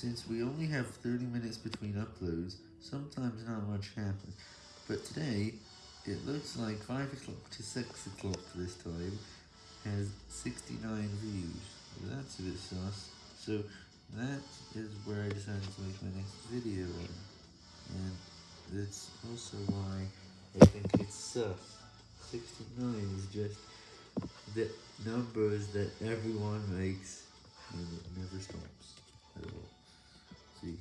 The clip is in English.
Since we only have 30 minutes between uploads, sometimes not much happens, but today, it looks like 5 o'clock to 6 o'clock this time has 69 views, that's a bit sus, so that is where I decided to make my next video in, and that's also why I think it's sus, 69 is just the numbers that everyone makes, and